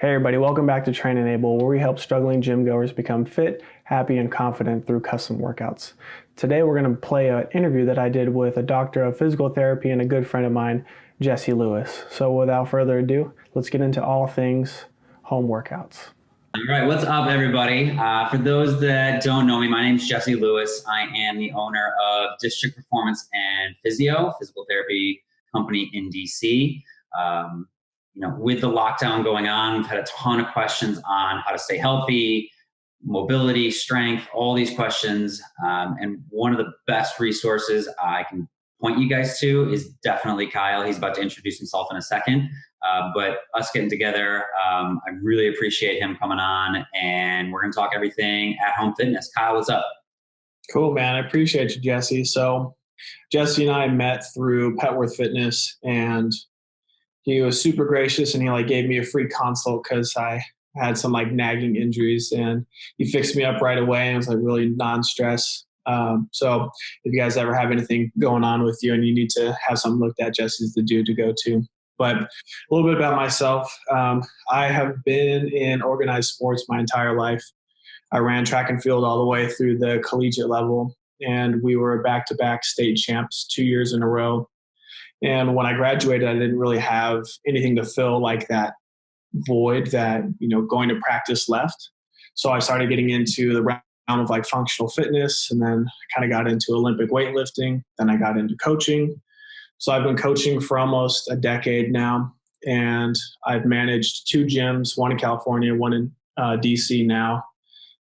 Hey everybody, welcome back to Train Enable, where we help struggling gym goers become fit, happy, and confident through custom workouts. Today we're going to play an interview that I did with a doctor of physical therapy and a good friend of mine, Jesse Lewis. So without further ado, let's get into all things home workouts. All right, what's up, everybody? Uh, for those that don't know me, my name is Jesse Lewis. I am the owner of District Performance and Physio, physical therapy company in DC. Um, you know, with the lockdown going on, we've had a ton of questions on how to stay healthy, mobility, strength, all these questions. Um, and one of the best resources I can point you guys to is definitely Kyle. He's about to introduce himself in a second. Uh, but us getting together, um, I really appreciate him coming on, and we're going to talk everything at home fitness. Kyle, what's up? Cool, man. I appreciate you, Jesse. So, Jesse and I met through Petworth Fitness, and he was super gracious and he like gave me a free consult because I had some like nagging injuries and he fixed me up right away and it was like really non-stress. Um, so if you guys ever have anything going on with you and you need to have something looked at, Jesse's the dude to go to. But a little bit about myself. Um, I have been in organized sports my entire life. I ran track and field all the way through the collegiate level, and we were back to back state champs two years in a row. And when I graduated, I didn't really have anything to fill like that void that, you know, going to practice left. So I started getting into the realm of like functional fitness and then kind of got into Olympic weightlifting. Then I got into coaching. So I've been coaching for almost a decade now. And I've managed two gyms, one in California, one in uh, DC now,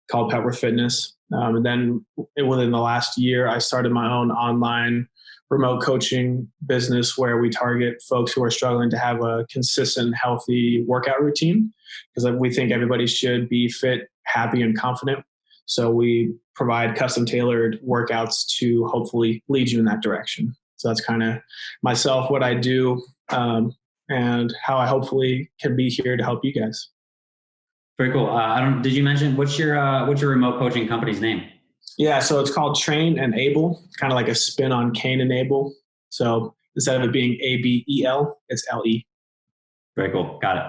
called Petworth Fitness. Um, and then within the last year, I started my own online remote coaching business where we target folks who are struggling to have a consistent, healthy workout routine because we think everybody should be fit, happy, and confident. So we provide custom tailored workouts to hopefully lead you in that direction. So that's kind of myself, what I do, um, and how I hopefully can be here to help you guys. Very cool. Uh, I don't. Did you mention what's your uh, what's your remote coaching company's name? Yeah, so it's called Train and Able, kind of like a spin on Cain and Abel. So instead of it being A B E L, it's L E. Very cool. Got it.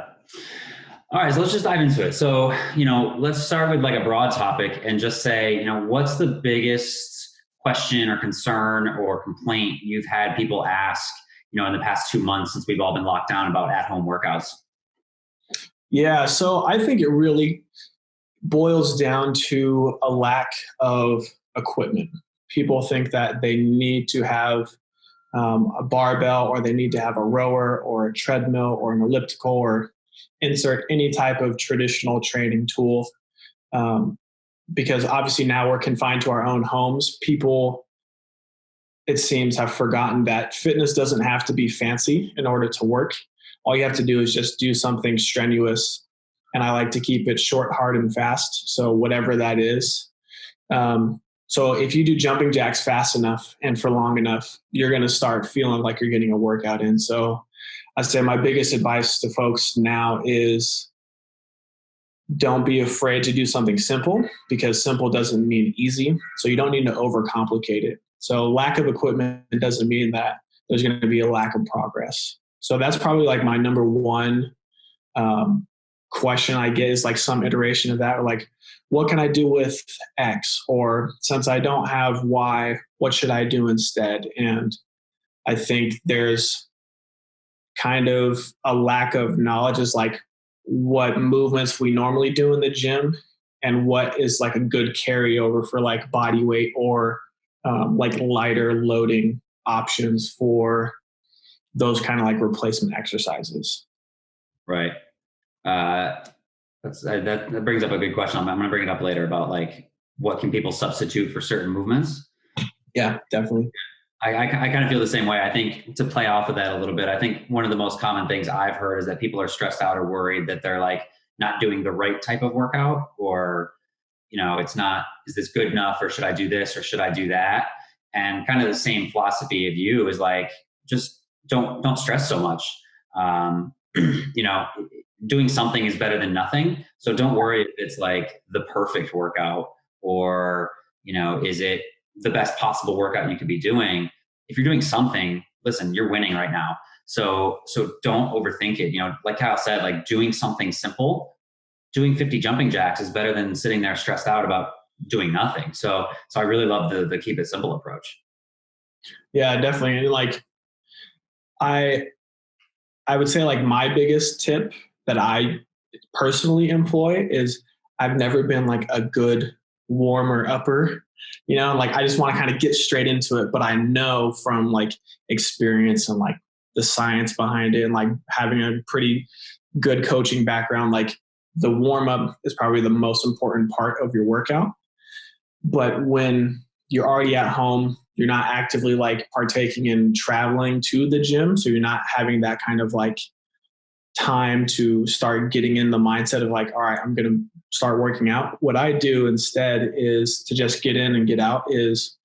All right, so let's just dive into it. So, you know, let's start with like a broad topic and just say, you know, what's the biggest question or concern or complaint you've had people ask, you know, in the past two months since we've all been locked down about at home workouts? Yeah, so I think it really boils down to a lack of equipment. People think that they need to have um, a barbell or they need to have a rower or a treadmill or an elliptical or insert any type of traditional training tool. Um, because obviously now we're confined to our own homes. People, it seems, have forgotten that fitness doesn't have to be fancy in order to work. All you have to do is just do something strenuous and I like to keep it short, hard, and fast. So whatever that is. Um, so if you do jumping jacks fast enough and for long enough, you're going to start feeling like you're getting a workout in. So I'd say my biggest advice to folks now is don't be afraid to do something simple because simple doesn't mean easy. So you don't need to overcomplicate it. So lack of equipment doesn't mean that there's going to be a lack of progress. So that's probably like my number one um, question I get is like some iteration of that, or like, what can I do with X? Or since I don't have Y, what should I do instead? And I think there's kind of a lack of knowledge is like what movements we normally do in the gym and what is like a good carryover for like body weight or um, like lighter loading options for those kind of like replacement exercises. Right. Uh, that's, uh, that, that brings up a good question. I'm, I'm going to bring it up later about like what can people substitute for certain movements. Yeah, definitely. I, I, I, kind of feel the same way. I think to play off of that a little bit, I think one of the most common things I've heard is that people are stressed out or worried that they're like not doing the right type of workout or, you know, it's not, is this good enough or should I do this or should I do that? And kind of the same philosophy of you is like, just don't, don't stress so much. Um, you know, doing something is better than nothing. So don't worry if it's like the perfect workout or, you know, is it the best possible workout you could be doing? If you're doing something, listen, you're winning right now. So so don't overthink it. You know, like Kyle said, like doing something simple, doing 50 jumping jacks is better than sitting there stressed out about doing nothing. So so I really love the the keep it simple approach. Yeah, definitely. And like I I would say like my biggest tip that I personally employ is I've never been like a good warmer upper. You know, like I just want to kind of get straight into it, but I know from like experience and like the science behind it and like having a pretty good coaching background, like the warm up is probably the most important part of your workout. But when you're already at home, you're not actively like partaking in traveling to the gym. So you're not having that kind of like time to start getting in the mindset of like, all right, I'm going to start working out. What I do instead is to just get in and get out is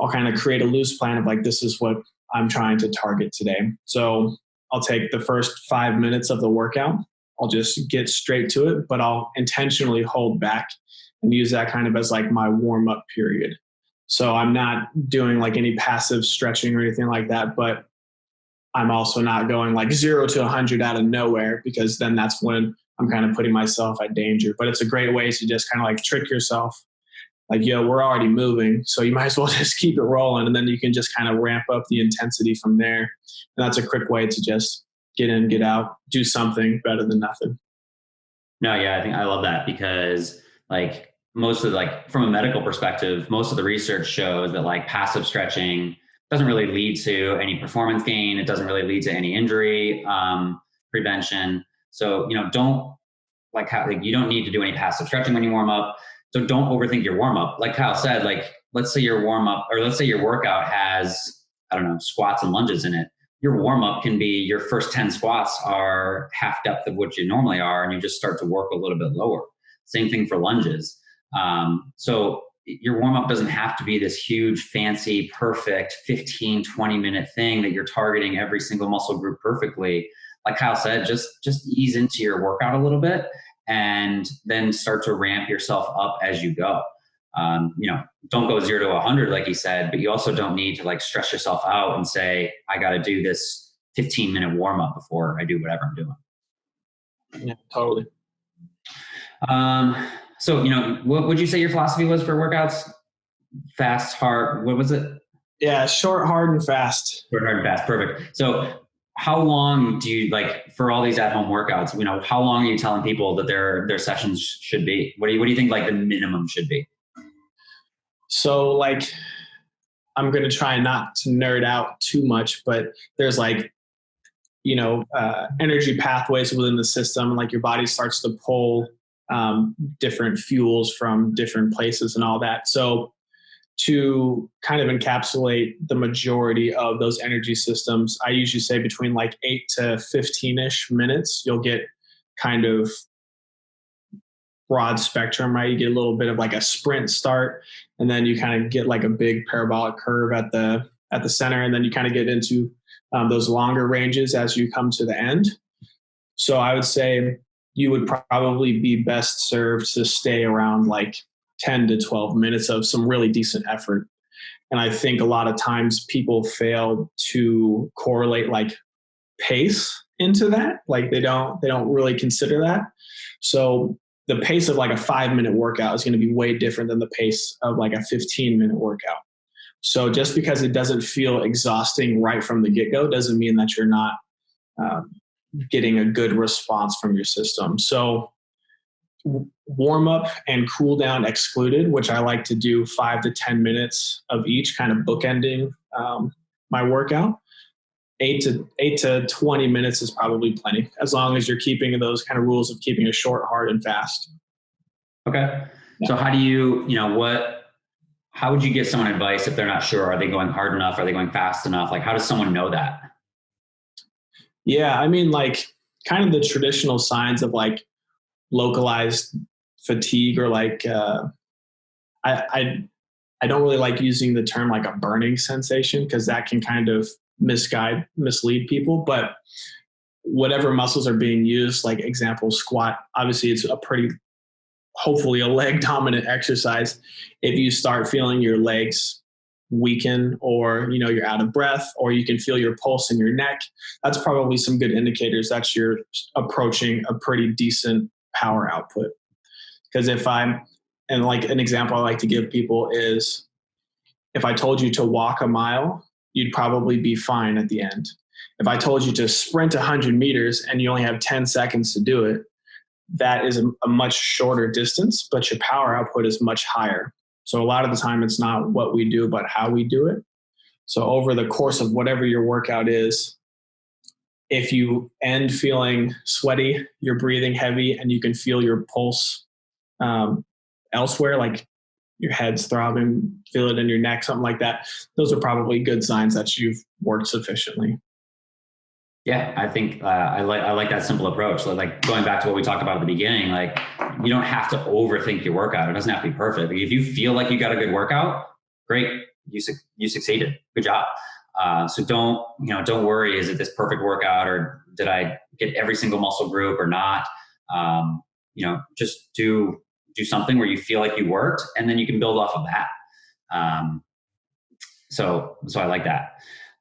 I'll kind of create a loose plan of like, this is what I'm trying to target today. So I'll take the first five minutes of the workout. I'll just get straight to it, but I'll intentionally hold back and use that kind of as like my warm up period. So I'm not doing like any passive stretching or anything like that, but I'm also not going like zero to a 100 out of nowhere because then that's when I'm kind of putting myself at danger. But it's a great way to just kind of like trick yourself. Like, yo, we're already moving, so you might as well just keep it rolling, and then you can just kind of ramp up the intensity from there. And that's a quick way to just get in, get out, do something better than nothing. No, yeah, I think I love that because like most of like from a medical perspective, most of the research shows that like passive stretching doesn't really lead to any performance gain. It doesn't really lead to any injury um, prevention. So you know, don't like how like you don't need to do any passive stretching when you warm up. So don't overthink your warm up. Like Kyle said, like let's say your warm up or let's say your workout has I don't know squats and lunges in it. Your warm up can be your first ten squats are half depth of what you normally are, and you just start to work a little bit lower. Same thing for lunges. Um, so your warm up doesn't have to be this huge, fancy, perfect 15, 20 minute thing that you're targeting every single muscle group perfectly. Like Kyle said, just just ease into your workout a little bit and then start to ramp yourself up as you go. Um, you know, don't go zero to 100, like he said, but you also don't need to like stress yourself out and say, I got to do this 15 minute warm up before I do whatever I'm doing. Yeah, totally. Um, so, you know, what would you say your philosophy was for workouts? Fast, hard, what was it? Yeah, short, hard, and fast. Short, hard, and fast. Perfect. So, how long do you like for all these at-home workouts? You know, how long are you telling people that their their sessions should be? What do you what do you think like the minimum should be? So, like, I'm gonna try not to nerd out too much, but there's like you know uh, energy pathways within the system like your body starts to pull um, different fuels from different places and all that. So to kind of encapsulate the majority of those energy systems, I usually say between like eight to 15 ish minutes, you'll get kind of broad spectrum, right? You get a little bit of like a sprint start, and then you kind of get like a big parabolic curve at the at the center, and then you kind of get into um, those longer ranges as you come to the end. So I would say you would probably be best served to stay around like 10 to 12 minutes of some really decent effort. And I think a lot of times people fail to correlate like pace into that. Like they don't they don't really consider that. So the pace of like a five minute workout is going to be way different than the pace of like a 15 minute workout. So just because it doesn't feel exhausting right from the get go doesn't mean that you're not um, getting a good response from your system. So warm up and cool down excluded, which I like to do five to 10 minutes of each kind of bookending um, my workout. Eight to eight to 20 minutes is probably plenty as long as you're keeping those kind of rules of keeping it short, hard, and fast. Okay. Yeah. So how do you, you know, what, how would you give someone advice if they're not sure? Are they going hard enough? Are they going fast enough? Like, how does someone know that? Yeah, I mean, like kind of the traditional signs of like localized fatigue or like uh, I, I I don't really like using the term like a burning sensation because that can kind of misguide mislead people. But whatever muscles are being used, like example squat, obviously it's a pretty hopefully a leg dominant exercise. If you start feeling your legs weaken or you know you're out of breath or you can feel your pulse in your neck that's probably some good indicators that you're approaching a pretty decent power output. Because if i'm and like an example i like to give people is if i told you to walk a mile you'd probably be fine at the end. If i told you to sprint 100 meters and you only have 10 seconds to do it that is a, a much shorter distance but your power output is much higher so a lot of the time, it's not what we do, but how we do it. So over the course of whatever your workout is, if you end feeling sweaty, you're breathing heavy, and you can feel your pulse um, elsewhere, like your head's throbbing, feel it in your neck, something like that. Those are probably good signs that you've worked sufficiently. Yeah, I think uh, I like I like that simple approach. Like going back to what we talked about at the beginning, like you don't have to overthink your workout. It doesn't have to be perfect. If you feel like you got a good workout, great, you su- you succeeded. Good job. Uh, so don't you know don't worry. Is it this perfect workout or did I get every single muscle group or not? Um, you know, just do do something where you feel like you worked, and then you can build off of that. Um, so so I like that.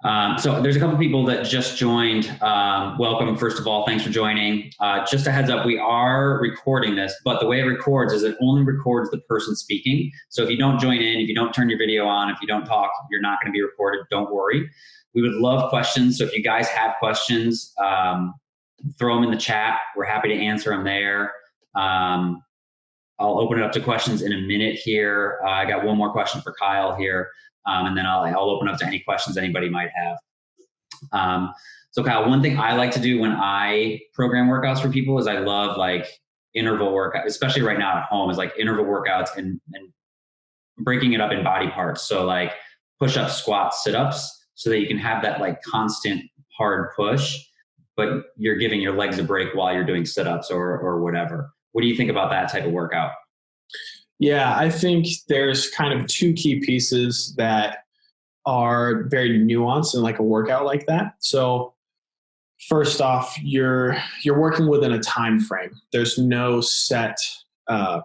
Um, so there's a couple people that just joined. Um, welcome, first of all. Thanks for joining. Uh, just a heads up, we are recording this, but the way it records is it only records the person speaking. So if you don't join in, if you don't turn your video on, if you don't talk, you're not going to be recorded. Don't worry. We would love questions. So if you guys have questions, um, throw them in the chat. We're happy to answer them there. Um, I'll open it up to questions in a minute here. Uh, I got one more question for Kyle here um, and then I'll, I'll open up to any questions anybody might have. Um, so Kyle, one thing I like to do when I program workouts for people is I love like interval workout, especially right now at home, is like interval workouts and, and breaking it up in body parts. So like push ups, squats, sit ups, so that you can have that like constant hard push, but you're giving your legs a break while you're doing sit ups or, or whatever. What do you think about that type of workout? Yeah, I think there's kind of two key pieces that are very nuanced in like a workout like that. So first off, you're you're working within a time frame. There's no set uh,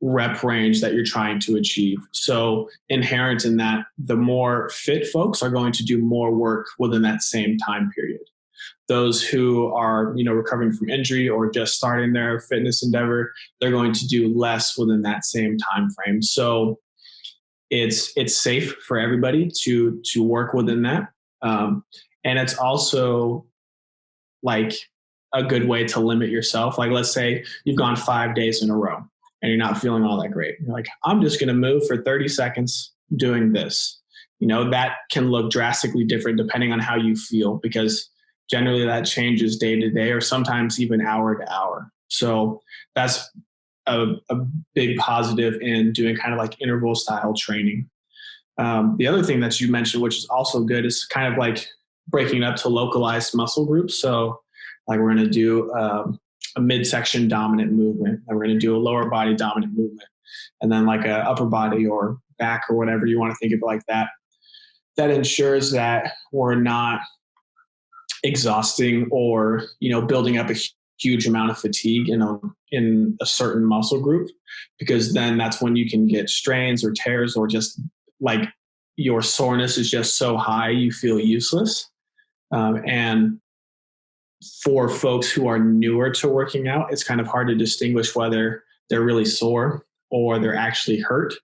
rep range that you're trying to achieve. So inherent in that, the more fit folks are going to do more work within that same time period those who are you know recovering from injury or just starting their fitness endeavor they're going to do less within that same time frame so it's it's safe for everybody to to work within that. Um, and it's also like a good way to limit yourself. Like let's say you've gone five days in a row and you're not feeling all that great. You're like i'm just going to move for 30 seconds doing this. You know that can look drastically different depending on how you feel because generally that changes day to day or sometimes even hour to hour. So that's a, a big positive in doing kind of like interval style training. Um, the other thing that you mentioned, which is also good, is kind of like breaking up to localized muscle groups. So, like we're going to do um, a midsection dominant movement, and we're going to do a lower body dominant movement, and then like a upper body or back or whatever you want to think of it like that. That ensures that we're not exhausting or you know building up a huge amount of fatigue in a in a certain muscle group because then that's when you can get strains or tears or just like your soreness is just so high you feel useless. Um, and for folks who are newer to working out it's kind of hard to distinguish whether they're really sore or they're actually hurt.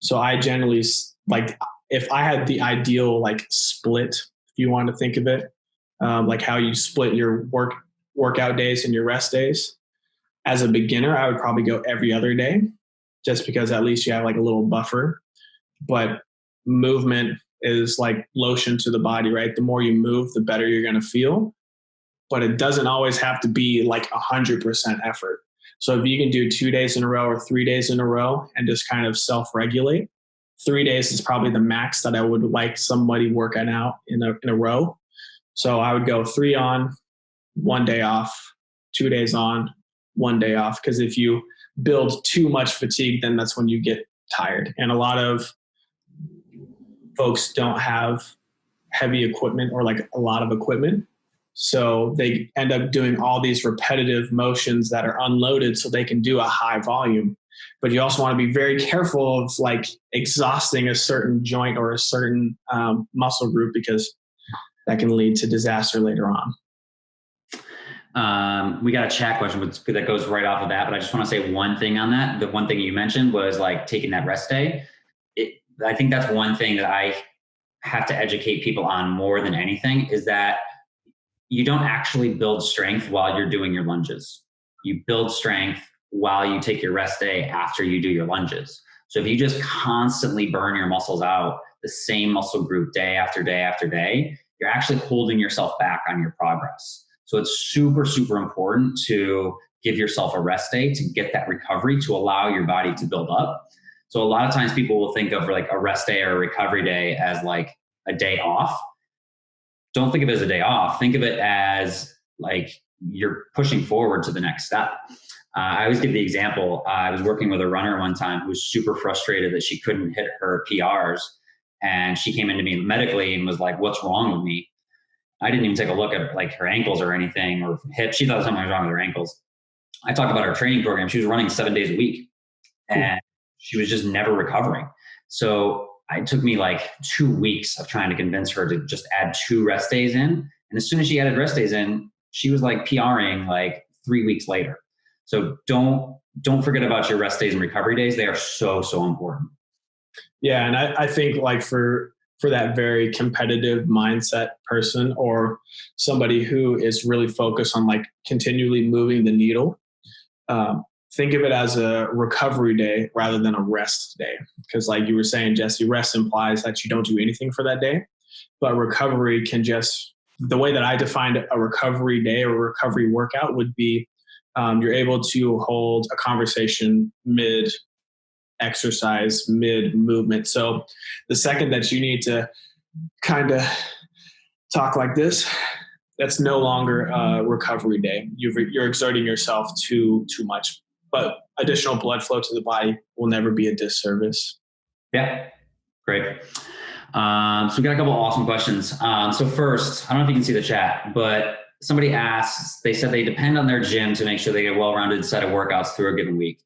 So i generally like if i had the ideal like split if you want to think of it um, like how you split your work workout days and your rest days. As a beginner, I would probably go every other day, just because at least you have like a little buffer. But movement is like lotion to the body, right? The more you move, the better you're going to feel. But it doesn't always have to be like a hundred percent effort. So if you can do two days in a row or three days in a row and just kind of self-regulate, three days is probably the max that I would like somebody working out in a in a row. So I would go three on, one day off, two days on, one day off. Because if you build too much fatigue, then that's when you get tired. And a lot of folks don't have heavy equipment or like a lot of equipment. So they end up doing all these repetitive motions that are unloaded so they can do a high volume. but you also want to be very careful of like exhausting a certain joint or a certain um, muscle group because that can lead to disaster later on. Um, we got a chat question that goes right off of that, but I just want to say one thing on that. The one thing you mentioned was like taking that rest day. It, I think that's one thing that I have to educate people on more than anything is that you don't actually build strength while you're doing your lunges. You build strength while you take your rest day after you do your lunges. So if you just constantly burn your muscles out, the same muscle group day after day after day, you're actually holding yourself back on your progress. So it's super, super important to give yourself a rest day to get that recovery to allow your body to build up. So a lot of times people will think of like a rest day or a recovery day as like a day off. Don't think of it as a day off. Think of it as like you're pushing forward to the next step. Uh, I always give the example. Uh, I was working with a runner one time who was super frustrated that she couldn't hit her PRs. And she came into me medically and was like, What's wrong with me? I didn't even take a look at like her ankles or anything or hips. She thought something was wrong with her ankles. I talked about her training program. She was running seven days a week and she was just never recovering. So it took me like two weeks of trying to convince her to just add two rest days in. And as soon as she added rest days in, she was like PRing like three weeks later. So don't don't forget about your rest days and recovery days. They are so so important. Yeah, and I, I think like for for that very competitive mindset person or somebody who is really focused on like continually moving the needle, um, think of it as a recovery day rather than a rest day. Because like you were saying, Jesse, rest implies that you don't do anything for that day, but recovery can just the way that I defined a recovery day or recovery workout would be um, you're able to hold a conversation mid exercise, mid movement. So the second that you need to kind of talk like this, that's no longer a recovery day. you are exerting yourself too too much. But additional blood flow to the body will never be a disservice. Yeah, great. Um, so we got a couple awesome questions. Um, so first, I don't know if you can see the chat, but somebody asks, they said they depend on their gym to make sure they get a well-rounded set of workouts through a given week.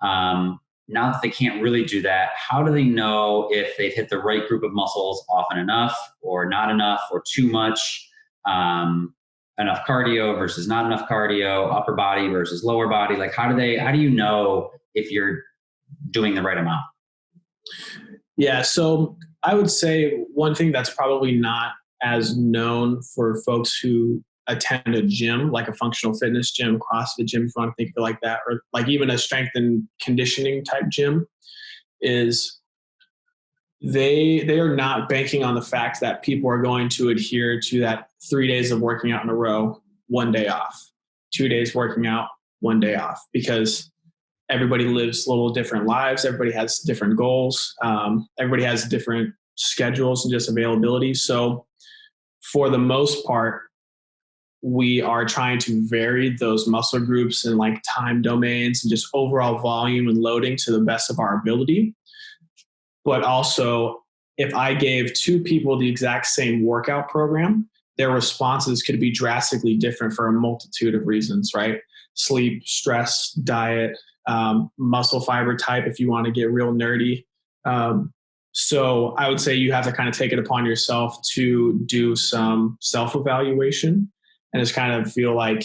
Um, now that they can't really do that, how do they know if they've hit the right group of muscles often enough or not enough or too much? Um, enough cardio versus not enough cardio, upper body versus lower body? Like how do they how do you know if you're doing the right amount? Yeah, so I would say one thing that's probably not as known for folks who attend a gym, like a functional fitness gym, CrossFit gym, if you want to think of it like that, or like even a strength and conditioning type gym, is they they are not banking on the fact that people are going to adhere to that three days of working out in a row, one day off, two days working out, one day off, because everybody lives little different lives. Everybody has different goals. Um, everybody has different schedules and just availability. So, for the most part, we are trying to vary those muscle groups and like time domains and just overall volume and loading to the best of our ability. But also, if I gave two people the exact same workout program, their responses could be drastically different for a multitude of reasons, right? Sleep, stress, diet, um, muscle fiber type, if you want to get real nerdy. Um, so I would say you have to kind of take it upon yourself to do some self evaluation and just kind of feel like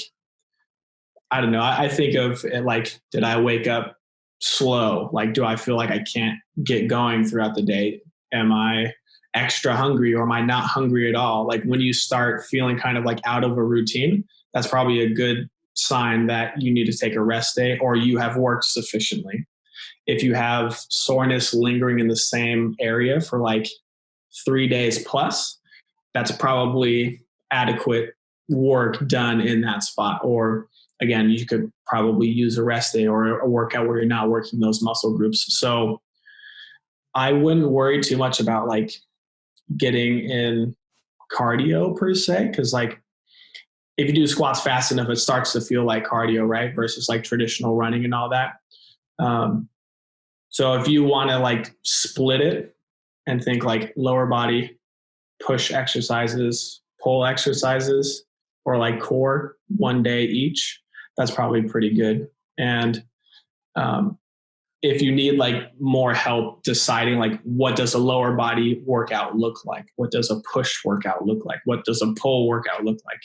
I don't know. I, I think of it like, did I wake up slow? Like, do I feel like I can't get going throughout the day? Am I extra hungry or am I not hungry at all? Like when you start feeling kind of like out of a routine, that's probably a good sign that you need to take a rest day or you have worked sufficiently. If you have soreness lingering in the same area for like three days plus, that's probably adequate work done in that spot. Or again, you could probably use a rest day or a workout where you're not working those muscle groups. So I wouldn't worry too much about like getting in cardio per se, because like if you do squats fast enough, it starts to feel like cardio, right? Versus like traditional running and all that. Um, so if you want to like split it and think like lower body push exercises, pull exercises, or like core one day each, that's probably pretty good. And um, if you need like more help deciding like what does a lower body workout look like? What does a push workout look like? What does a pull workout look like?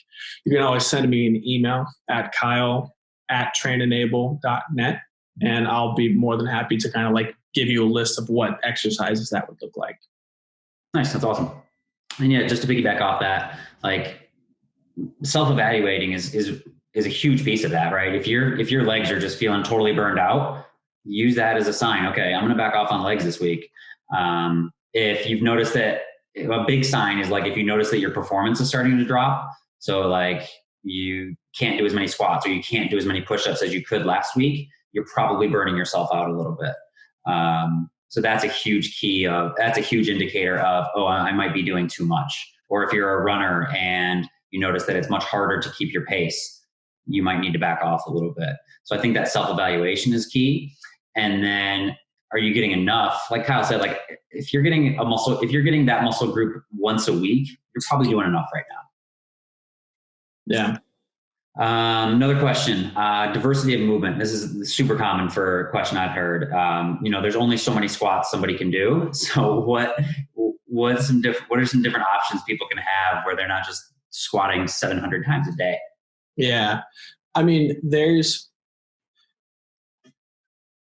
You can always send me an email at kyle at trainenable.net and i'll be more than happy to kind of like give you a list of what exercises that would look like. Nice that's awesome. And yeah just to piggyback off that like self-evaluating is is is a huge piece of that right if your if your legs are just feeling totally burned out use that as a sign. Okay, I'm going to back off on legs this week. Um, if you've noticed that a big sign is like if you notice that your performance is starting to drop. So like you can't do as many squats or you can't do as many push-ups as you could last week. You're probably burning yourself out a little bit. Um, so that's a huge key of that's a huge indicator of oh I might be doing too much. Or if you're a runner and you notice that it's much harder to keep your pace, you might need to back off a little bit. So I think that self-evaluation is key. And then are you getting enough? Like kyle said like if you're getting a muscle if you're getting that muscle group once a week you're probably doing enough right now. Yeah. Um, another question uh, diversity of movement. This is super common for a question i've heard. Um, you know there's only so many squats somebody can do. So what what's some diff- what are some different options people can have where they're not just squatting 700 times a day yeah i mean there's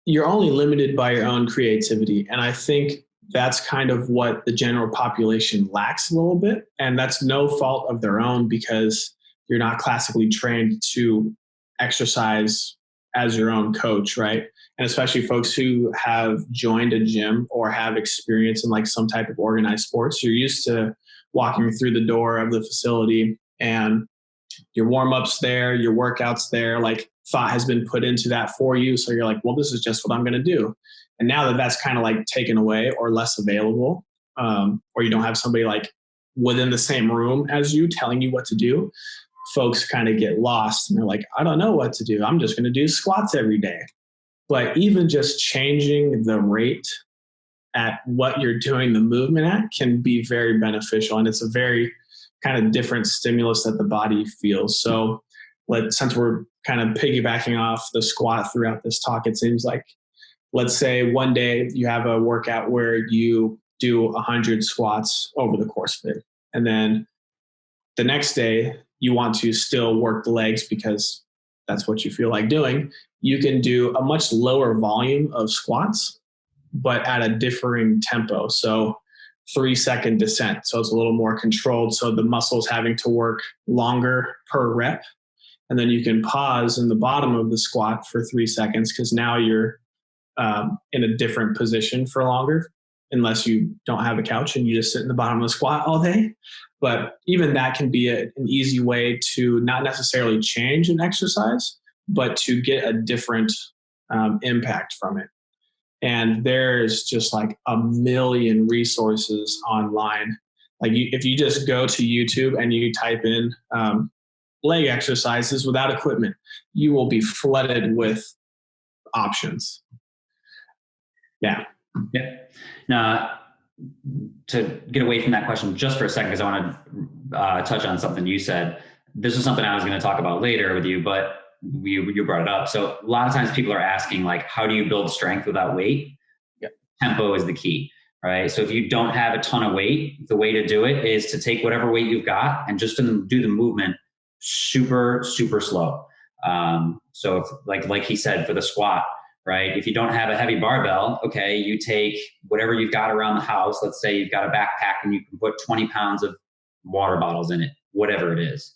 you're only limited by your own creativity. And I think that's kind of what the general population lacks a little bit. And that's no fault of their own because you're not classically trained to exercise as your own coach, right? And especially folks who have joined a gym or have experience in like some type of organized sports, you're used to walking through the door of the facility and your warm ups there, your workouts there. Like thought has been put into that for you. So you're like, well, this is just what I'm going to do. And now that that's kind of like taken away or less available, um, or you don't have somebody like within the same room as you telling you what to do, folks kind of get lost and they're like, I don't know what to do. I'm just going to do squats every day. But even just changing the rate at what you're doing the movement at can be very beneficial. And it's a very kind of different stimulus that the body feels. So let since we're kind of piggybacking off the squat throughout this talk, it seems like let's say one day you have a workout where you do 100 squats over the course of it. And then the next day you want to still work the legs because that's what you feel like doing. You can do a much lower volume of squats, but at a differing tempo. So three second descent. So it's a little more controlled. So the muscles having to work longer per rep and then you can pause in the bottom of the squat for three seconds because now you're um, in a different position for longer unless you don't have a couch and you just sit in the bottom of the squat all day but even that can be a, an easy way to not necessarily change an exercise but to get a different um, impact from it and there's just like a million resources online like you, if you just go to youtube and you type in um, leg exercises without equipment, you will be flooded with options. Yeah. Yeah. Now, to get away from that question just for a second, because I want to uh, touch on something you said. This is something I was going to talk about later with you, but you, you brought it up. So a lot of times people are asking, like, how do you build strength without weight? Yep. Tempo is the key right? So if you don't have a ton of weight, the way to do it is to take whatever weight you've got and just do the movement super super slow. Um, so if, like like he said for the squat, right? If you don't have a heavy barbell, okay, you take whatever you've got around the house. Let's say you've got a backpack and you can put 20 pounds of water bottles in it, whatever it is.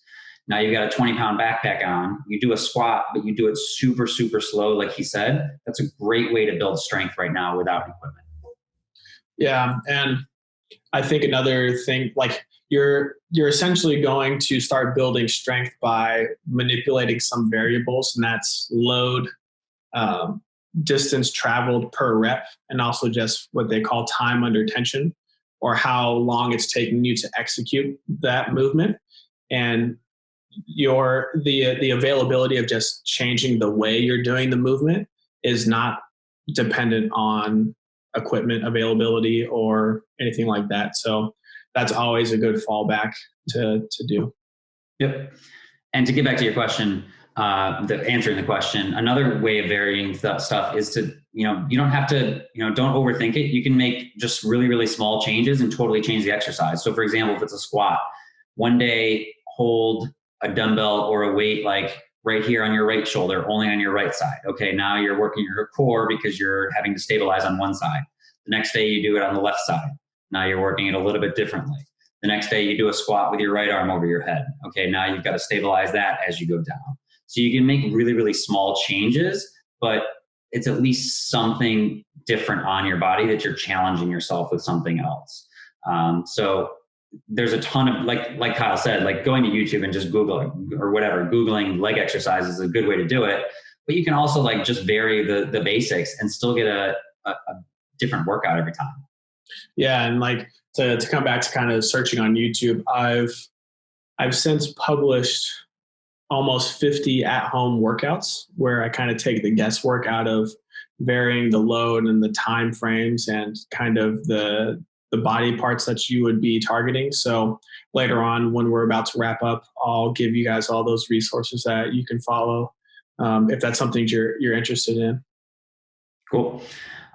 Now you've got a 20 pound backpack on. You do a squat, but you do it super super slow, like he said. That's a great way to build strength right now without equipment. Yeah, and I think another thing, like you're you're essentially going to start building strength by manipulating some variables, and that's load, um, distance traveled per rep, and also just what they call time under tension, or how long it's taking you to execute that movement, and your the the availability of just changing the way you're doing the movement is not dependent on equipment availability or anything like that. So that's always a good fallback to to do. Yep. And to get back to your question, uh, the answering the question, another way of varying th- stuff is to you know, you don't have to, you know, don't overthink it. You can make just really, really small changes and totally change the exercise. So, for example, if it's a squat, one day hold a dumbbell or a weight like right here on your right shoulder, only on your right side. Okay, now you're working your core because you're having to stabilize on one side. The next day you do it on the left side. Now you're working it a little bit differently. The next day you do a squat with your right arm over your head. Okay, now you've got to stabilize that as you go down. So you can make really, really small changes, but it's at least something different on your body that you're challenging yourself with something else. Um, so there's a ton of like like Kyle said, like going to YouTube and just Googling or whatever, Googling leg exercise is a good way to do it. But you can also like just vary the the basics and still get a, a, a different workout every time. Yeah, and like to, to come back to kind of searching on YouTube, I've I've since published almost 50 at-home workouts where I kind of take the guesswork out of varying the load and the time frames and kind of the the body parts that you would be targeting. So later on, when we're about to wrap up, I'll give you guys all those resources that you can follow um, if that's something you're you're interested in. Cool.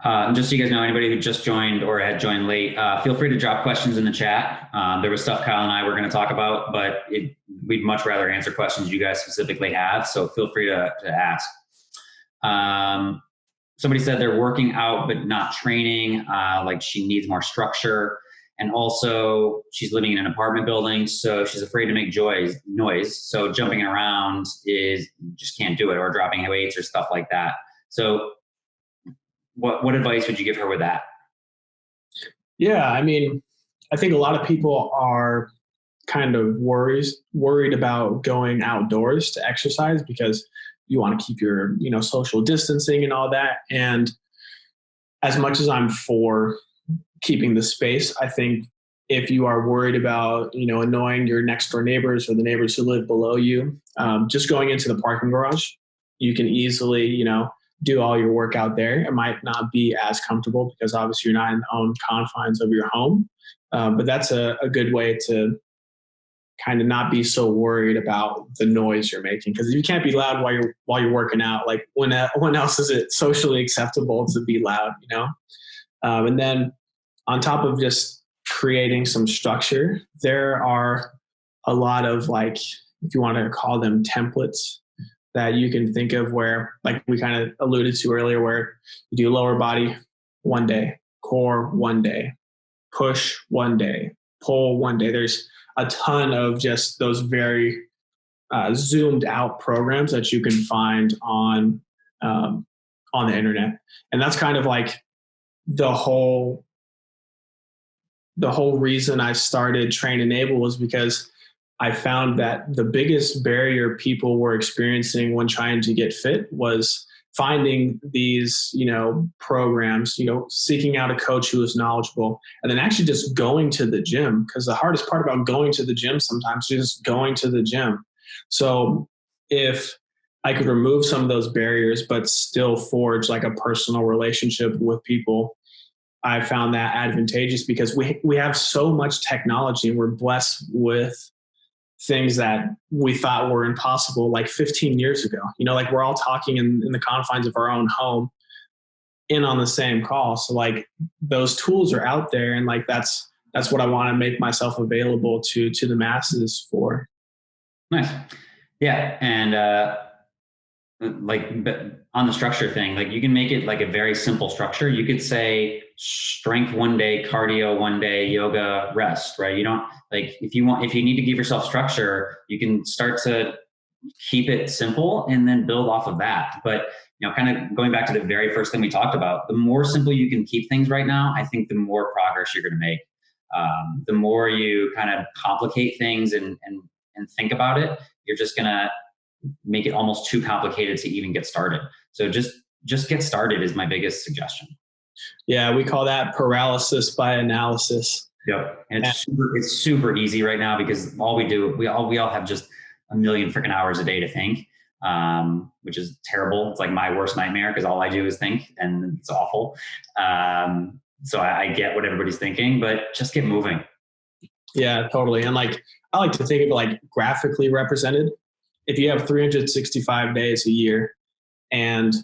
Uh, just so you guys know, anybody who just joined or had joined late, uh, feel free to drop questions in the chat. Um, there was stuff Kyle and I were going to talk about, but it, we'd much rather answer questions you guys specifically have. So feel free to, to ask. Um, somebody said they're working out but not training, uh, like she needs more structure. And also, she's living in an apartment building, so she's afraid to make joys, noise. So jumping around is just can't do it, or dropping weights or stuff like that. So, what what advice would you give her with that? Yeah, I mean, I think a lot of people are kind of worries worried about going outdoors to exercise because you want to keep your you know social distancing and all that. And as much as i'm for keeping the space i think if you are worried about you know annoying your next door neighbors or the neighbors who live below you um, just going into the parking garage you can easily you know do all your work out there. It might not be as comfortable because obviously you're not in the own confines of your home um, but that's a, a good way to kind of not be so worried about the noise you're making because you can't be loud while you're while you're working out like when when else is it socially acceptable to be loud you know? Um, and then on top of just creating some structure there are a lot of like if you want to call them templates that you can think of where like we kind of alluded to earlier where you do lower body one day core one day push one day pull one day. There's a ton of just those very uh, zoomed out programs that you can find on um, on the internet, and that's kind of like the whole the whole reason I started Train Enable was because I found that the biggest barrier people were experiencing when trying to get fit was finding these you know programs you know seeking out a coach who is knowledgeable and then actually just going to the gym because the hardest part about going to the gym sometimes is just going to the gym. So if i could remove some of those barriers but still forge like a personal relationship with people i found that advantageous because we we have so much technology and we're blessed with things that we thought were impossible like 15 years ago. You know, like we're all talking in, in the confines of our own home in on the same call. So like those tools are out there and like that's that's what I want to make myself available to to the masses for. Nice. Yeah. And uh like on the structure thing, like you can make it like a very simple structure. You could say strength one day, cardio one day, yoga, rest, right? You don't like if you want if you need to give yourself structure, you can start to keep it simple and then build off of that. But you know, kind of going back to the very first thing we talked about, the more simple you can keep things right now, I think the more progress you're going to make. Um, the more you kind of complicate things and and and think about it, you're just gonna make it almost too complicated to even get started. So just just get started is my biggest suggestion. Yeah, we call that paralysis by analysis. Yep, and it's super it's super easy right now because all we do we all we all have just a million freaking hours a day to think, um, which is terrible. It's like my worst nightmare because all I do is think, and it's awful. Um, so I, I get what everybody's thinking, but just get moving. Yeah, totally. And like I like to think of it like graphically represented if you have 365 days a year and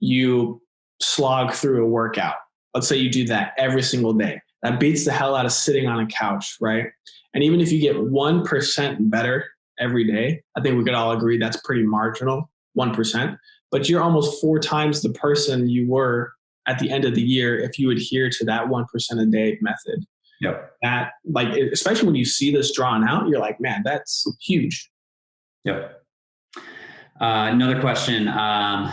you slog through a workout. Let's say you do that every single day. That beats the hell out of sitting on a couch, right? And even if you get 1% better every day, I think we could all agree that's pretty marginal, 1%. But you're almost four times the person you were at the end of the year if you adhere to that 1% a day method. Yep. That, like, especially when you see this drawn out, you're like, man, that's huge. Yep. Uh, another question. Um,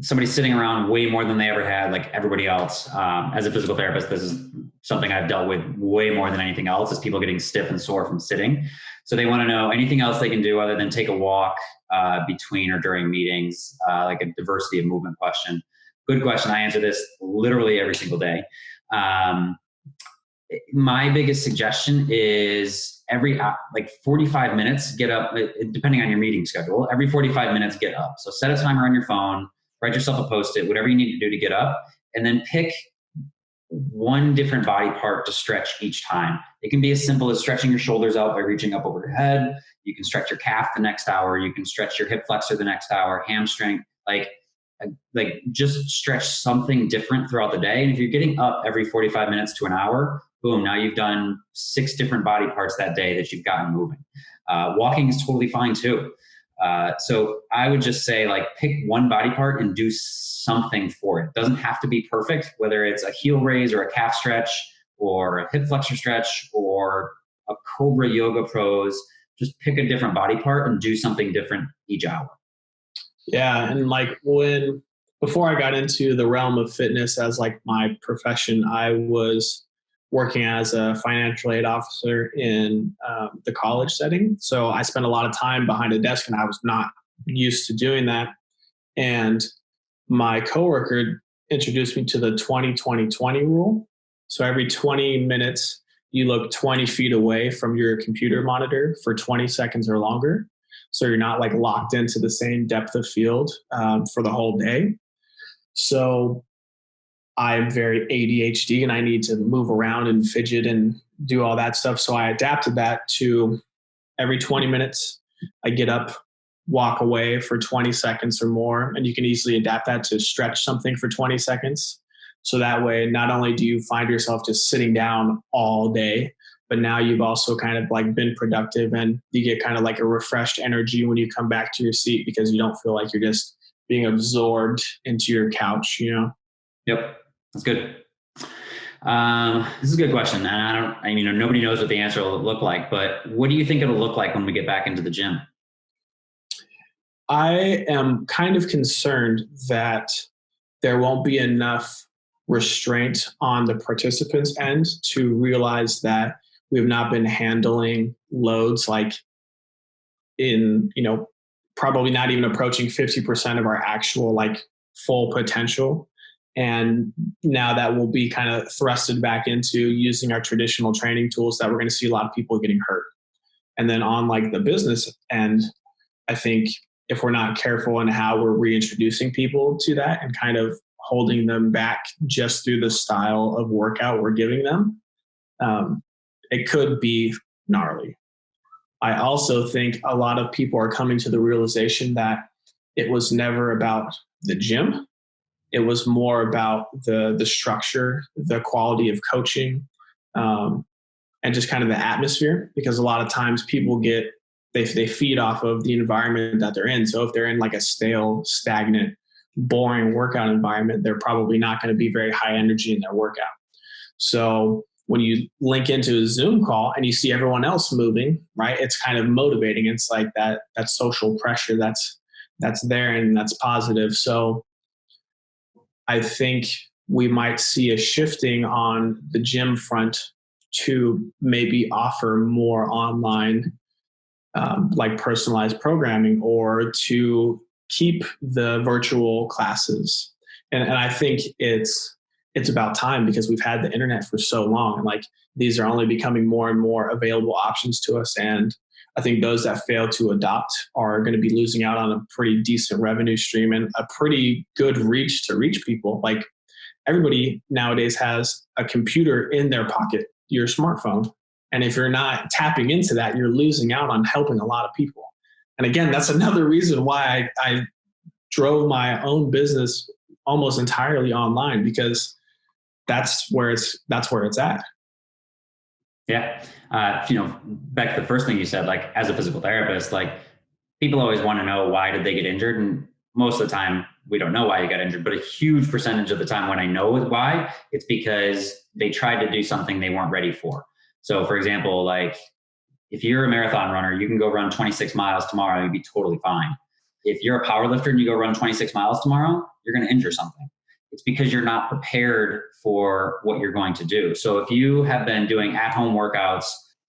somebody sitting around way more than they ever had, like everybody else. Um, as a physical therapist, this is something I've dealt with way more than anything else is people getting stiff and sore from sitting. So they want to know anything else they can do other than take a walk uh, between or during meetings, uh, like a diversity of movement question. Good question. I answer this literally every single day. Um, my biggest suggestion is every uh, like 45 minutes get up uh, depending on your meeting schedule every 45 minutes get up so set a timer on your phone write yourself a post-it whatever you need to do to get up and then pick one different body part to stretch each time it can be as simple as stretching your shoulders out by reaching up over your head you can stretch your calf the next hour you can stretch your hip flexor the next hour hamstring like like just stretch something different throughout the day and if you're getting up every 45 minutes to an hour boom, now you've done six different body parts that day that you've gotten moving. Uh, walking is totally fine too. Uh, so I would just say like pick one body part and do something for it. Doesn't have to be perfect, whether it's a heel raise or a calf stretch or a hip flexor stretch or a cobra yoga pose. Just pick a different body part and do something different each hour. Yeah, and like when before I got into the realm of fitness as like my profession, I was working as a financial aid officer in um, the college setting. So I spent a lot of time behind a desk and I was not used to doing that. And my coworker introduced me to the 20 20 20 rule. So every 20 minutes, you look 20 feet away from your computer monitor for 20 seconds or longer. So you're not like locked into the same depth of field um, for the whole day. So I'm very ADHD and I need to move around and fidget and do all that stuff. So I adapted that to every 20 minutes, I get up, walk away for 20 seconds or more. And you can easily adapt that to stretch something for 20 seconds. So that way, not only do you find yourself just sitting down all day, but now you've also kind of like been productive and you get kind of like a refreshed energy when you come back to your seat because you don't feel like you're just being absorbed into your couch, you know? Yep. That's good. Um, this is a good question. And I don't, I mean, you know, nobody knows what the answer will look like, but what do you think it'll look like when we get back into the gym? I am kind of concerned that there won't be enough restraint on the participants' end to realize that we've not been handling loads like in, you know, probably not even approaching 50% of our actual like full potential and now that will be kind of thrusted back into using our traditional training tools that we're going to see a lot of people getting hurt. And then on like the business end i think if we're not careful in how we're reintroducing people to that and kind of holding them back just through the style of workout we're giving them um, it could be gnarly. I also think a lot of people are coming to the realization that it was never about the gym it was more about the the structure, the quality of coaching, um, and just kind of the atmosphere. Because a lot of times people get they they feed off of the environment that they're in. So if they're in like a stale, stagnant, boring workout environment, they're probably not going to be very high energy in their workout. So when you link into a Zoom call and you see everyone else moving, right? It's kind of motivating. It's like that that social pressure that's that's there and that's positive. So I think we might see a shifting on the gym front to maybe offer more online, um, like personalized programming, or to keep the virtual classes. And, and I think it's it's about time because we've had the internet for so long, and like these are only becoming more and more available options to us. And I think those that fail to adopt are going to be losing out on a pretty decent revenue stream and a pretty good reach to reach people. Like everybody nowadays has a computer in their pocket, your smartphone. And if you're not tapping into that, you're losing out on helping a lot of people. And again, that's another reason why I, I drove my own business almost entirely online because that's where it's that's where it's at. Yeah, uh, you know, back to the first thing you said, like as a physical therapist, like people always want to know why did they get injured, and most of the time we don't know why you got injured, but a huge percentage of the time when I know why, it's because they tried to do something they weren't ready for. So, for example, like if you're a marathon runner, you can go run 26 miles tomorrow, and you'd be totally fine. If you're a power lifter and you go run 26 miles tomorrow, you're going to injure something. It's because you're not prepared for what you're going to do. So, if you have been doing at home workouts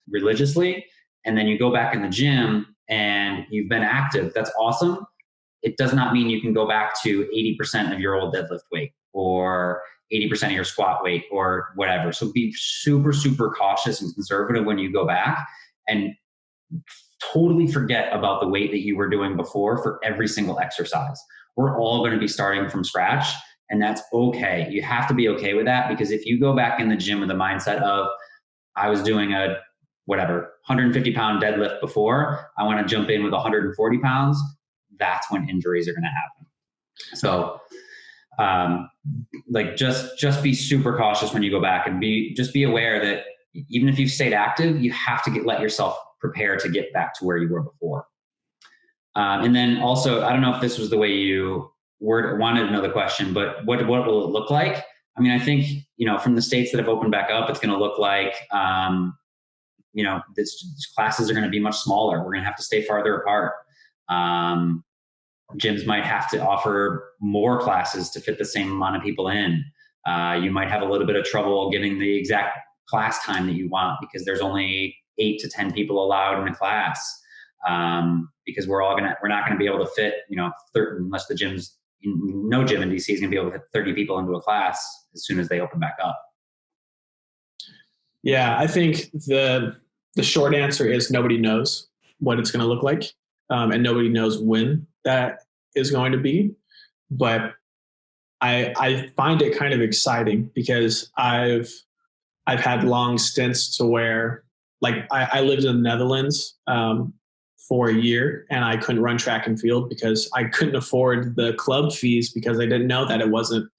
religiously, and then you go back in the gym and you've been active, that's awesome it does not mean you can go back to 80% of your old deadlift weight or 80% of your squat weight or whatever. So be super, super cautious and conservative when you go back and totally forget about the weight that you were doing before for every single exercise. We're all going to be starting from scratch, and that's okay. You have to be okay with that because if you go back in the gym with the mindset of, I was doing a whatever 150 pound deadlift before, I want to jump in with 140 pounds, that's when injuries are going to happen. So, um, like just just be super cautious when you go back and be just be aware that even if you've stayed active, you have to get let yourself prepare to get back to where you were before. Um, and then also, I don't know if this was the way you word wanted another question, but what what will it look like? I mean, I think you know from the states that have opened back up, it's going to look like um, you know this classes are going to be much smaller. We're going to have to stay farther apart. Um, gyms might have to offer more classes to fit the same amount of people in. Uh, you might have a little bit of trouble getting the exact class time that you want because there's only eight to ten people allowed in a class. Um, because we're all gonna we're not gonna be able to fit you know 30, unless the gym's no gym in DC is gonna be able to fit 30 people into a class as soon as they open back up. Yeah, I think the the short answer is nobody knows what it's going to look like, um, and nobody knows when that is going to be. But I I find it kind of exciting because I've I've had long stints to where like I, I lived in the Netherlands um, for a year and I couldn't run track and field because I couldn't afford the club fees because I didn't know that it wasn't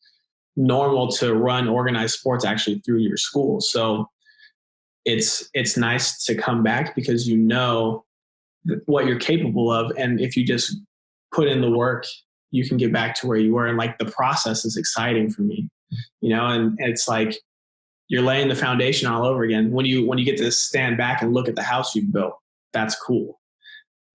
normal to run organized sports actually through your school. So it's it's nice to come back because you know what you're capable of and if you just put in the work, you can get back to where you were. And like the process is exciting for me, you know, and it's like you're laying the foundation all over again. When you when you get to stand back and look at the house you built, that's cool.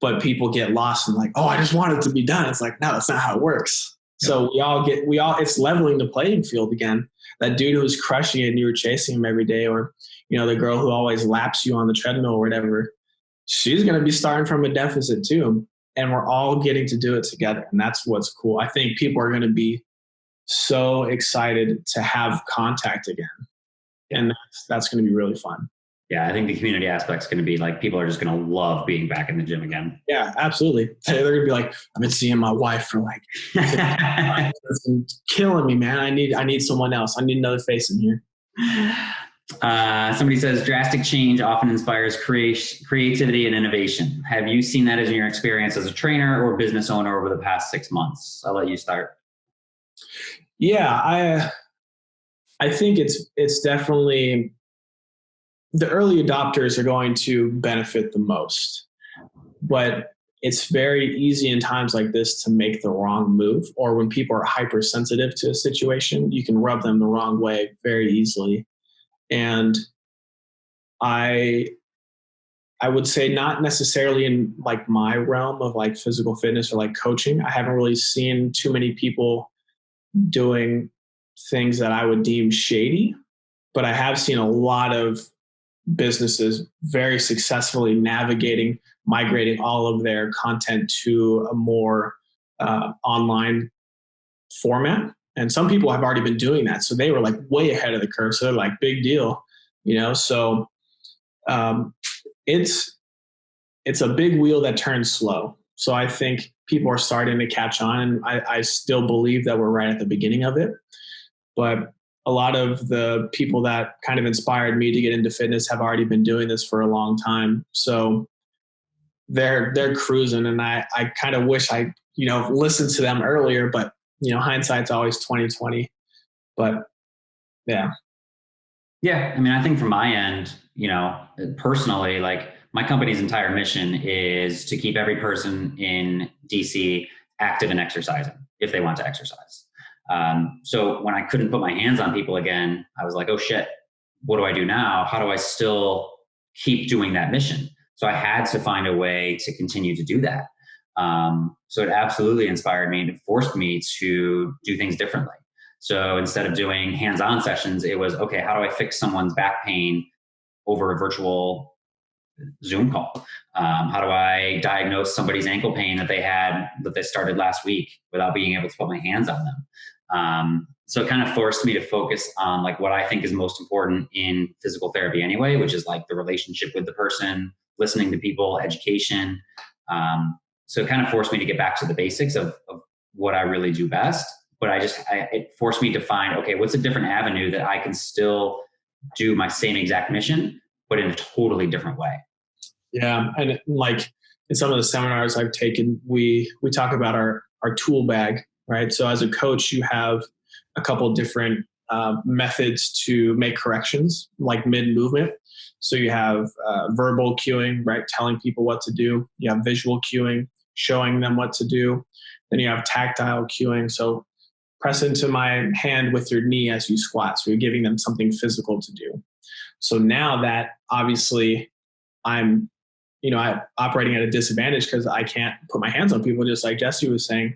But people get lost and like, oh, I just want it to be done. It's like, no, that's not how it works. Yeah. So we all get we all it's leveling the playing field again. That dude who's crushing it and you were chasing him every day, or you know, the girl who always laps you on the treadmill or whatever, she's gonna be starting from a deficit too and we're all getting to do it together. And that's what's cool. I think people are going to be so excited to have contact again. And that's, that's going to be really fun. Yeah, I think the community aspect is going to be like people are just going to love being back in the gym again. Yeah, absolutely. They're going to be like, I've been seeing my wife for like killing me, man. I need I need someone else. I need another face in here. Uh, somebody says drastic change often inspires creation, creativity and innovation. Have you seen that as in your experience as a trainer or business owner over the past six months? I'll let you start. Yeah, I I think it's it's definitely the early adopters are going to benefit the most, but it's very easy in times like this to make the wrong move or when people are hypersensitive to a situation you can rub them the wrong way very easily. And i i would say not necessarily in like my realm of like physical fitness or like coaching. I haven't really seen too many people doing things that i would deem shady but i have seen a lot of businesses very successfully navigating migrating all of their content to a more uh, online format. And some people have already been doing that. So they were like way ahead of the curve. So they're like big deal you know? So um, it's it's a big wheel that turns slow. So i think people are starting to catch on and I, I still believe that we're right at the beginning of it. But a lot of the people that kind of inspired me to get into fitness have already been doing this for a long time so they're they're cruising and i i kind of wish i you know listened to them earlier but you know, hindsight's always 2020, but yeah. Yeah. I mean, I think from my end, you know, personally, like my company's entire mission is to keep every person in DC active and exercising if they want to exercise. Um, so when I couldn't put my hands on people again, I was like, oh shit, what do I do now? How do I still keep doing that mission? So I had to find a way to continue to do that. Um, so it absolutely inspired me and it forced me to do things differently. So instead of doing hands-on sessions, it was okay. How do I fix someone's back pain over a virtual Zoom call? Um, how do I diagnose somebody's ankle pain that they had that they started last week without being able to put my hands on them? Um, so it kind of forced me to focus on like what I think is most important in physical therapy anyway, which is like the relationship with the person, listening to people, education. Um, so it kind of forced me to get back to the basics of, of what I really do best. But I just, I, it forced me to find, okay, what's a different avenue that I can still do my same exact mission, but in a totally different way. Yeah. And like in some of the seminars I've taken, we, we talk about our, our tool bag, right? So as a coach, you have a couple different uh, methods to make corrections, like mid movement. So you have uh, verbal cueing, right? Telling people what to do. You have visual cueing, showing them what to do. Then you have tactile cueing. So press into my hand with your knee as you squat. So you're giving them something physical to do. So now that obviously I'm, you know, I'm operating at a disadvantage because I can't put my hands on people, just like Jesse was saying.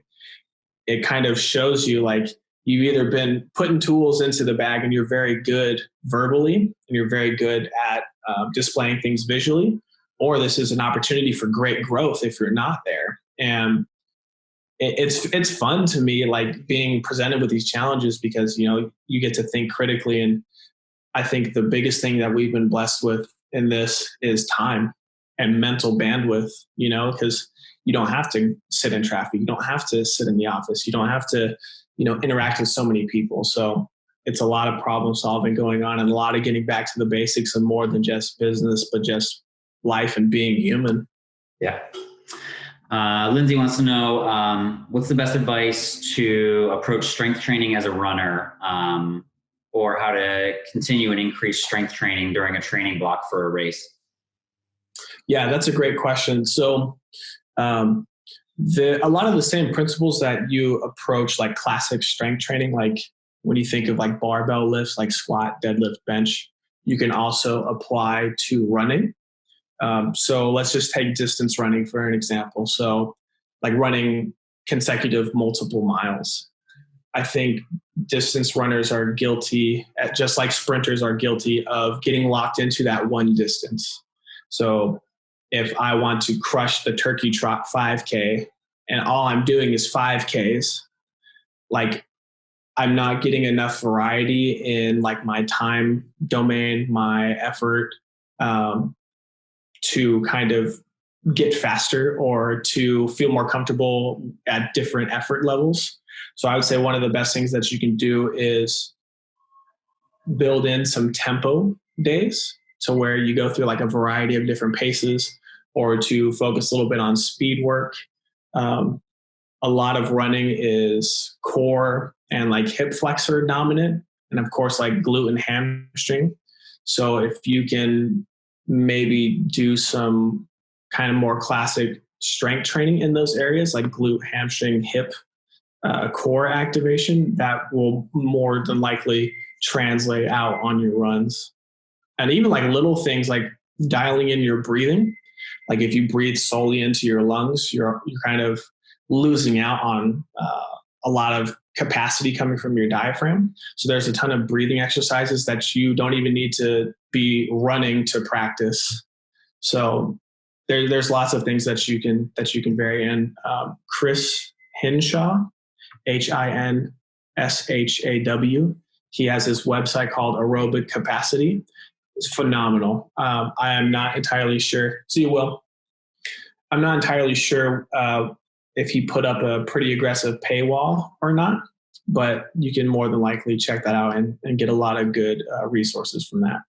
It kind of shows you like you've either been putting tools into the bag and you're very good verbally and you're very good at uh, displaying things visually, or this is an opportunity for great growth if you're not there. And it, it's it's fun to me, like being presented with these challenges because you know you get to think critically. And I think the biggest thing that we've been blessed with in this is time and mental bandwidth. You know, because you don't have to sit in traffic, you don't have to sit in the office, you don't have to you know interact with so many people. So it's a lot of problem solving going on and a lot of getting back to the basics and more than just business, but just life and being human. Yeah. Uh, Lindsay wants to know um, what's the best advice to approach strength training as a runner um, or how to continue and increase strength training during a training block for a race? Yeah, that's a great question. So, um, the, a lot of the same principles that you approach like classic strength training, like when you think of like barbell lifts, like squat, deadlift, bench, you can also apply to running. Um, so let's just take distance running for an example. So, like running consecutive multiple miles. I think distance runners are guilty, just like sprinters are guilty of getting locked into that one distance. So, if I want to crush the turkey trot 5K and all I'm doing is 5Ks, like I'm not getting enough variety in like my time domain, my effort um, to kind of get faster or to feel more comfortable at different effort levels. So I would say one of the best things that you can do is build in some tempo days to where you go through like a variety of different paces or to focus a little bit on speed work. Um, a lot of running is core and like hip flexor dominant, and of course, like glute and hamstring. So if you can maybe do some kind of more classic strength training in those areas, like glute, hamstring, hip, uh, core activation, that will more than likely translate out on your runs. And even like little things like dialing in your breathing. Like if you breathe solely into your lungs, you're you're kind of losing out on uh, a lot of capacity coming from your diaphragm. So there's a ton of breathing exercises that you don't even need to be running to practice. So there, there's lots of things that you can that you can vary in. Um, Chris Hinshaw, H I N S H A W. He has his website called Aerobic Capacity. It's phenomenal. Um, I am not entirely sure. See you, Will. I'm not entirely sure uh, if he put up a pretty aggressive paywall or not, but you can more than likely check that out and, and get a lot of good uh, resources from that.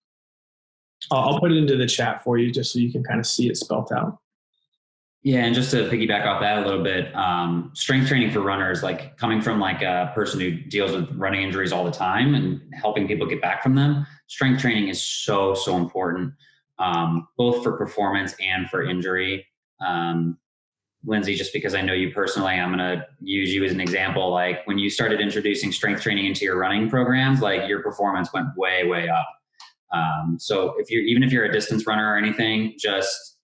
I'll, I'll put it into the chat for you just so you can kind of see it spelt out. Yeah, and just to piggyback off that a little bit, um, strength training for runners, like coming from like a person who deals with running injuries all the time and helping people get back from them, strength training is so so important, um, both for performance and for injury. Um, Lindsay, just because I know you personally, I'm going to use you as an example. Like when you started introducing strength training into your running programs, like your performance went way way up. Um, so if you're even if you're a distance runner or anything, just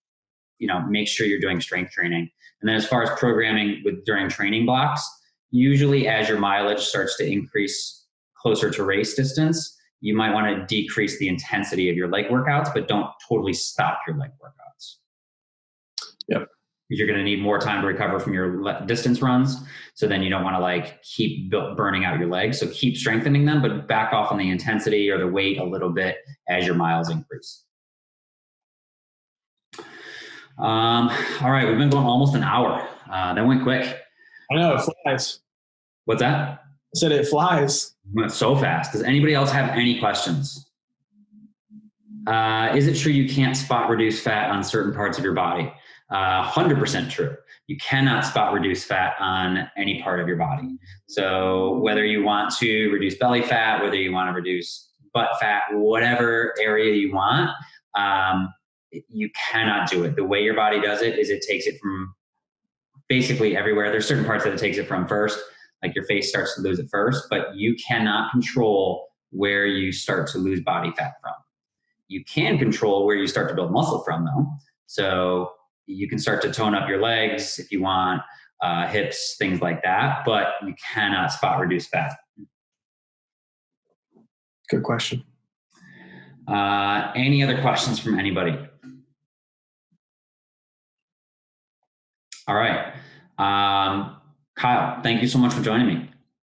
you know, make sure you're doing strength training. And then as far as programming with during training blocks, usually as your mileage starts to increase closer to race distance, you might want to decrease the intensity of your leg workouts, but don't totally stop your leg workouts. Yep. You're going to need more time to recover from your distance runs. So then you don't want to like keep burning out your legs. So keep strengthening them, but back off on the intensity or the weight a little bit as your miles increase. Um, all right, we've been going almost an hour. Uh, that went quick. I know it flies. What's that? Said it flies. Went so fast. Does anybody else have any questions? Uh, is it true you can't spot reduce fat on certain parts of your body? Uh, 100% true. You cannot spot reduce fat on any part of your body. So whether you want to reduce belly fat, whether you want to reduce butt fat, whatever area you want, um, you cannot do it. The way your body does it is it takes it from basically everywhere. There's certain parts that it takes it from first, like your face starts to lose it first, but you cannot control where you start to lose body fat from. You can control where you start to build muscle from, though. So you can start to tone up your legs if you want, uh, hips, things like that, but you cannot spot reduce fat. Good question. Uh, any other questions from anybody? All right. Um, Kyle, thank you so much for joining me.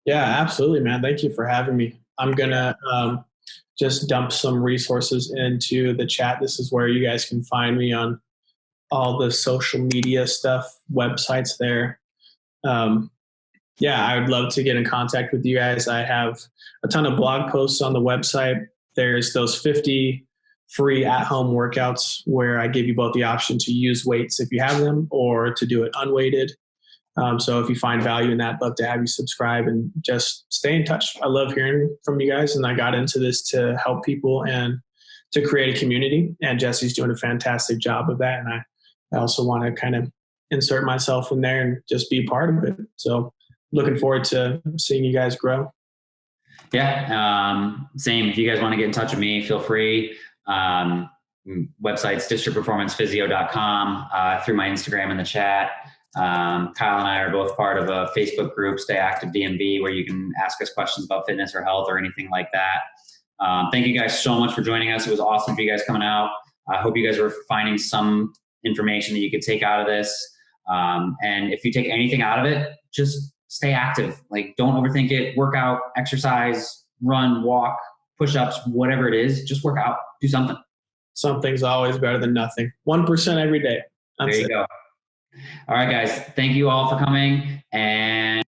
Yeah, absolutely, man. Thank you for having me. I'm going to um, just dump some resources into the chat. This is where you guys can find me on all the social media stuff, websites there. Um, yeah, I would love to get in contact with you guys. I have a ton of blog posts on the website. There's those 50 free at home workouts where I give you both the option to use weights if you have them or to do it unweighted. Um, so if you find value in that, love to have you subscribe and just stay in touch. I love hearing from you guys, and I got into this to help people and to create a community. And Jesse's doing a fantastic job of that, and I, I also want to kind of insert myself in there and just be part of it. So looking forward to seeing you guys grow. Yeah, um, same. If you guys want to get in touch with me, feel free um, websites, districtperformancephysio.com, uh, through my Instagram in the chat. Um, Kyle and I are both part of a Facebook group, Stay Active DMV, where you can ask us questions about fitness or health or anything like that. Um, thank you guys so much for joining us. It was awesome for you guys coming out. I hope you guys were finding some information that you could take out of this. Um, and if you take anything out of it, just stay active. Like, don't overthink it. Work out, exercise, run, walk, push ups, whatever it is. Just work out do something. Something's always better than nothing. 1% every day. That's there you it. go. All right, guys. Thank you all for coming. And